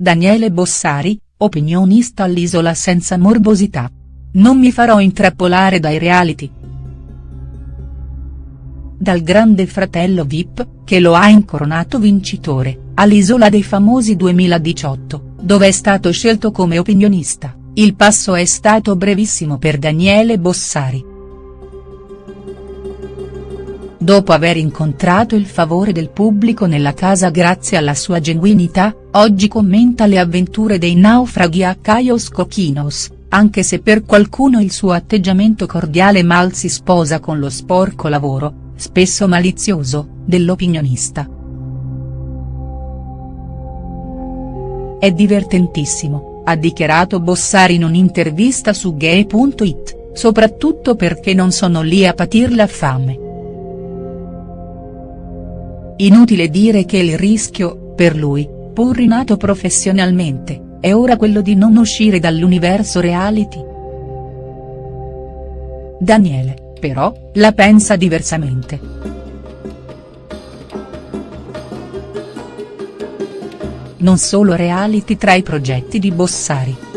Daniele Bossari, opinionista all'Isola senza morbosità. Non mi farò intrappolare dai reality. Dal grande fratello Vip, che lo ha incoronato vincitore, all'Isola dei Famosi 2018, dove è stato scelto come opinionista, il passo è stato brevissimo per Daniele Bossari. Dopo aver incontrato il favore del pubblico nella casa grazie alla sua genuinità, oggi commenta le avventure dei naufraghi a Caios Coquinos, anche se per qualcuno il suo atteggiamento cordiale mal si sposa con lo sporco lavoro, spesso malizioso, dell'opinionista. È divertentissimo, ha dichiarato Bossari in un'intervista su Gay.it, soprattutto perché non sono lì a patir la fame. Inutile dire che il rischio, per lui, pur rinato professionalmente, è ora quello di non uscire dall'universo reality. Daniele però, la pensa diversamente. Non solo reality tra i progetti di Bossari.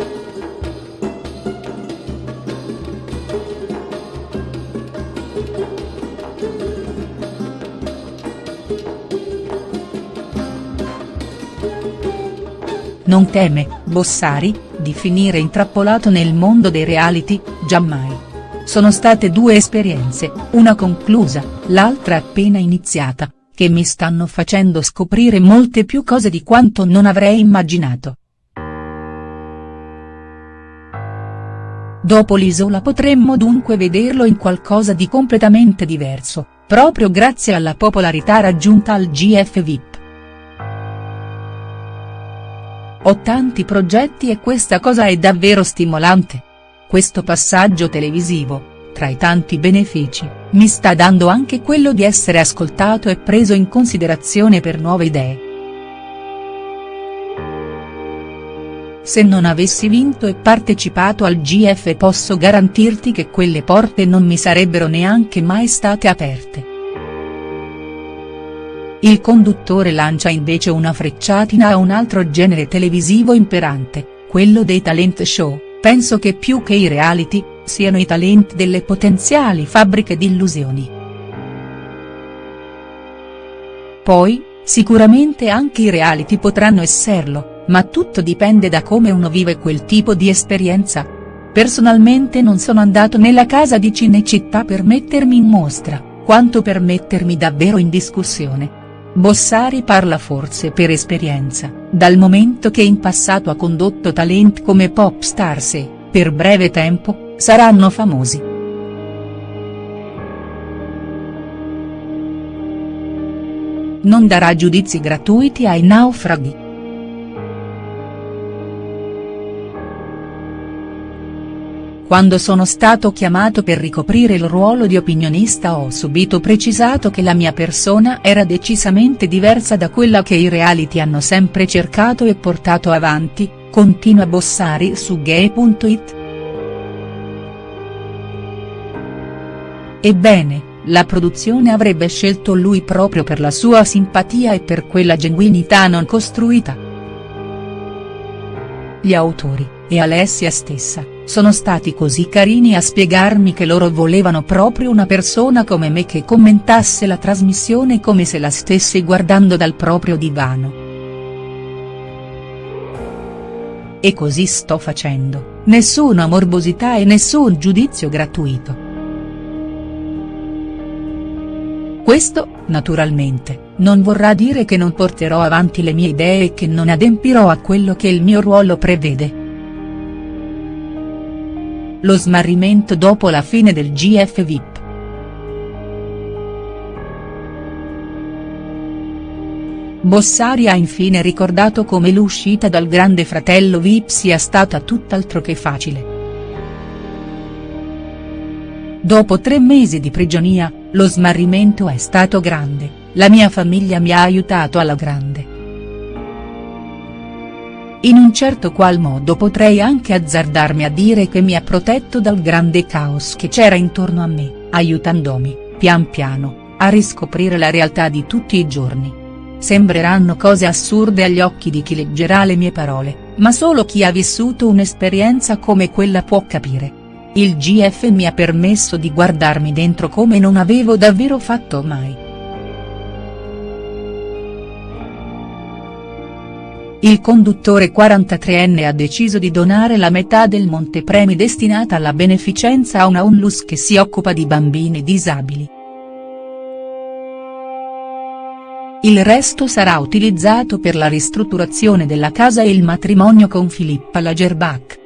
Non teme, Bossari, di finire intrappolato nel mondo dei reality, giammai. Sono state due esperienze, una conclusa, l'altra appena iniziata, che mi stanno facendo scoprire molte più cose di quanto non avrei immaginato. Dopo l'isola potremmo dunque vederlo in qualcosa di completamente diverso, proprio grazie alla popolarità raggiunta al GF Ho tanti progetti e questa cosa è davvero stimolante. Questo passaggio televisivo, tra i tanti benefici, mi sta dando anche quello di essere ascoltato e preso in considerazione per nuove idee. Se non avessi vinto e partecipato al GF posso garantirti che quelle porte non mi sarebbero neanche mai state aperte. Il conduttore lancia invece una frecciatina a un altro genere televisivo imperante, quello dei talent show penso che più che i reality, siano i talenti delle potenziali fabbriche di illusioni. Poi, sicuramente anche i reality potranno esserlo, ma tutto dipende da come uno vive quel tipo di esperienza. Personalmente non sono andato nella casa di Cinecittà per mettermi in mostra, quanto per mettermi davvero in discussione. Bossari parla forse per esperienza, dal momento che in passato ha condotto talent come pop stars e, per breve tempo, saranno famosi. Non darà giudizi gratuiti ai naufraghi. Quando sono stato chiamato per ricoprire il ruolo di opinionista ho subito precisato che la mia persona era decisamente diversa da quella che i reality hanno sempre cercato e portato avanti, continua Bossari su gay.it. Ebbene, la produzione avrebbe scelto lui proprio per la sua simpatia e per quella genuinità non costruita. Gli autori, e Alessia stessa, sono stati così carini a spiegarmi che loro volevano proprio una persona come me che commentasse la trasmissione come se la stesse guardando dal proprio divano. E così sto facendo, nessuna morbosità e nessun giudizio gratuito. Questo, naturalmente, non vorrà dire che non porterò avanti le mie idee e che non adempirò a quello che il mio ruolo prevede. Lo smarrimento dopo la fine del GF VIP. Bossari ha infine ricordato come l'uscita dal grande fratello VIP sia stata tutt'altro che facile. Dopo tre mesi di prigionia, lo smarrimento è stato grande, la mia famiglia mi ha aiutato alla grande. In un certo qual modo potrei anche azzardarmi a dire che mi ha protetto dal grande caos che c'era intorno a me, aiutandomi, pian piano, a riscoprire la realtà di tutti i giorni. Sembreranno cose assurde agli occhi di chi leggerà le mie parole, ma solo chi ha vissuto un'esperienza come quella può capire. Il GF mi ha permesso di guardarmi dentro come non avevo davvero fatto mai. Il conduttore 43enne ha deciso di donare la metà del montepremi destinata alla beneficenza a una onlus che si occupa di bambini disabili. Il resto sarà utilizzato per la ristrutturazione della casa e il matrimonio con Filippa Lagerbach.